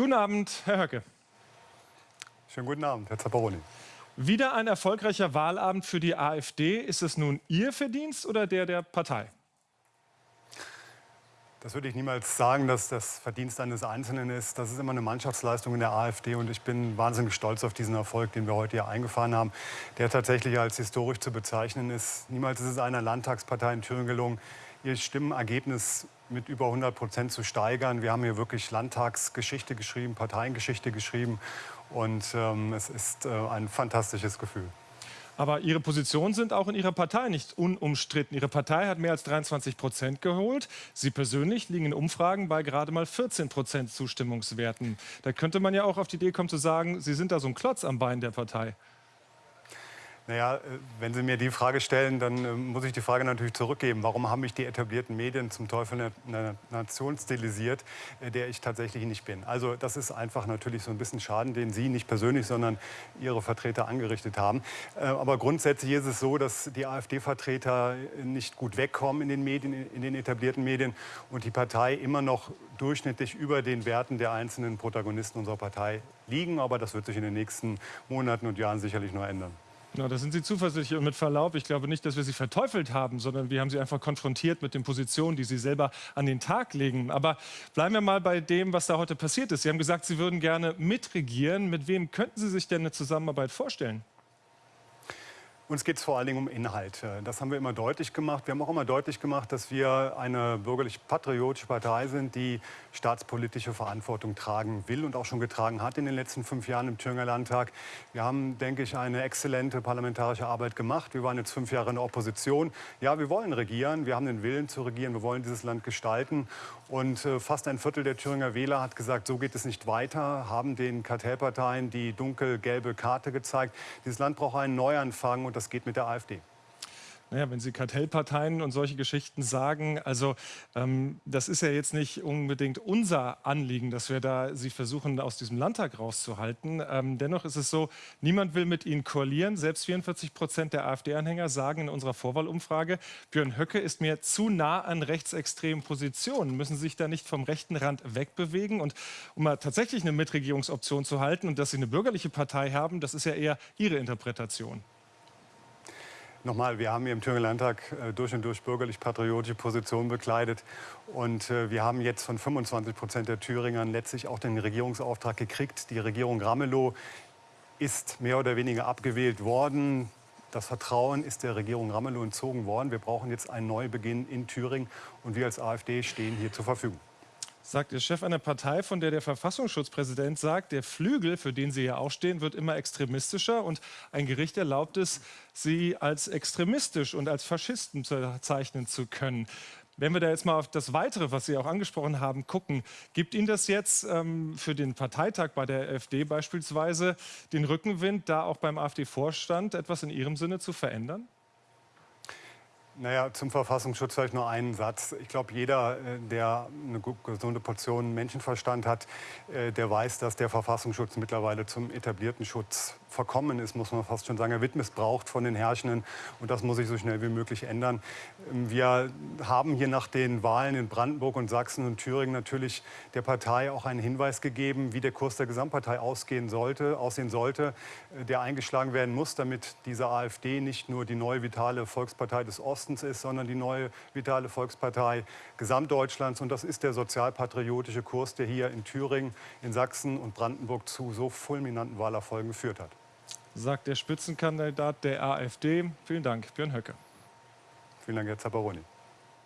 Guten Abend, Herr Höcke. Schönen guten Abend, Herr Zapparoni. Wieder ein erfolgreicher Wahlabend für die AfD. Ist es nun Ihr Verdienst oder der der Partei? Das würde ich niemals sagen, dass das Verdienst eines Einzelnen ist. Das ist immer eine Mannschaftsleistung in der AfD und ich bin wahnsinnig stolz auf diesen Erfolg, den wir heute hier eingefahren haben, der tatsächlich als historisch zu bezeichnen ist. Niemals ist es einer Landtagspartei in Thüringen gelungen, ihr Stimmenergebnis mit über 100 Prozent zu steigern. Wir haben hier wirklich Landtagsgeschichte geschrieben, Parteiengeschichte geschrieben und ähm, es ist äh, ein fantastisches Gefühl. Aber Ihre Positionen sind auch in Ihrer Partei nicht unumstritten. Ihre Partei hat mehr als 23 Prozent geholt. Sie persönlich liegen in Umfragen bei gerade mal 14 Prozent Zustimmungswerten. Da könnte man ja auch auf die Idee kommen zu sagen, Sie sind da so ein Klotz am Bein der Partei. Naja, äh, wenn Sie mir die Frage stellen, dann äh, muss ich die Frage natürlich zurückgeben. Warum haben mich die etablierten Medien zum Teufel einer Nation stilisiert, äh, der ich tatsächlich nicht bin? Also das ist einfach natürlich so ein bisschen Schaden, den Sie nicht persönlich, sondern Ihre Vertreter angerichtet haben. Aber grundsätzlich ist es so, dass die AfD-Vertreter nicht gut wegkommen in den Medien, in den etablierten Medien und die Partei immer noch durchschnittlich über den Werten der einzelnen Protagonisten unserer Partei liegen. Aber das wird sich in den nächsten Monaten und Jahren sicherlich nur ändern. Na, da sind Sie zuversichtlich und mit Verlaub, ich glaube nicht, dass wir Sie verteufelt haben, sondern wir haben Sie einfach konfrontiert mit den Positionen, die Sie selber an den Tag legen. Aber bleiben wir mal bei dem, was da heute passiert ist. Sie haben gesagt, Sie würden gerne mitregieren. Mit wem könnten Sie sich denn eine Zusammenarbeit vorstellen? Uns geht es vor allen Dingen um Inhalt. Das haben wir immer deutlich gemacht. Wir haben auch immer deutlich gemacht, dass wir eine bürgerlich-patriotische Partei sind, die staatspolitische Verantwortung tragen will und auch schon getragen hat in den letzten fünf Jahren im Thüringer Landtag. Wir haben, denke ich, eine exzellente parlamentarische Arbeit gemacht. Wir waren jetzt fünf Jahre in der Opposition. Ja, wir wollen regieren. Wir haben den Willen zu regieren. Wir wollen dieses Land gestalten. Und äh, fast ein Viertel der Thüringer Wähler hat gesagt, so geht es nicht weiter, haben den Kartellparteien die dunkelgelbe Karte gezeigt. Dieses Land braucht einen Neuanfang und das geht mit der AfD. Naja, wenn Sie Kartellparteien und solche Geschichten sagen, also ähm, das ist ja jetzt nicht unbedingt unser Anliegen, dass wir da Sie versuchen, aus diesem Landtag rauszuhalten. Ähm, dennoch ist es so, niemand will mit Ihnen koalieren. Selbst 44 Prozent der AfD-Anhänger sagen in unserer Vorwahlumfrage, Björn Höcke ist mir zu nah an rechtsextremen Positionen. Müssen Sie sich da nicht vom rechten Rand wegbewegen? Und um mal tatsächlich eine Mitregierungsoption zu halten und dass Sie eine bürgerliche Partei haben, das ist ja eher Ihre Interpretation. Nochmal, wir haben hier im Thüringer Landtag äh, durch und durch bürgerlich-patriotische Positionen bekleidet. Und äh, wir haben jetzt von 25 Prozent der Thüringern letztlich auch den Regierungsauftrag gekriegt. Die Regierung Ramelow ist mehr oder weniger abgewählt worden. Das Vertrauen ist der Regierung Ramelow entzogen worden. Wir brauchen jetzt einen Neubeginn in Thüringen. Und wir als AfD stehen hier zur Verfügung sagt der Chef einer Partei, von der der Verfassungsschutzpräsident sagt, der Flügel, für den Sie ja auch stehen, wird immer extremistischer und ein Gericht erlaubt es, Sie als extremistisch und als Faschisten bezeichnen zu können. Wenn wir da jetzt mal auf das Weitere, was Sie auch angesprochen haben, gucken, gibt Ihnen das jetzt ähm, für den Parteitag bei der AfD beispielsweise den Rückenwind, da auch beim AfD-Vorstand etwas in Ihrem Sinne zu verändern? Naja, zum Verfassungsschutz vielleicht nur einen Satz. Ich glaube, jeder, äh, der eine gesunde Portion Menschenverstand hat, äh, der weiß, dass der Verfassungsschutz mittlerweile zum etablierten Schutz verkommen ist, muss man fast schon sagen. Er wird missbraucht von den Herrschenden und das muss sich so schnell wie möglich ändern. Ähm, wir haben hier nach den Wahlen in Brandenburg und Sachsen und Thüringen natürlich der Partei auch einen Hinweis gegeben, wie der Kurs der Gesamtpartei ausgehen sollte, aussehen sollte, äh, der eingeschlagen werden muss, damit diese AfD nicht nur die neue vitale Volkspartei des Ostens ist, sondern die neue vitale Volkspartei Gesamtdeutschlands. Und das ist der sozialpatriotische Kurs, der hier in Thüringen, in Sachsen und Brandenburg zu so fulminanten Wahlerfolgen geführt hat sagt der Spitzenkandidat der AfD. Vielen Dank, Björn Höcke. Vielen Dank, Herr Zapparoni.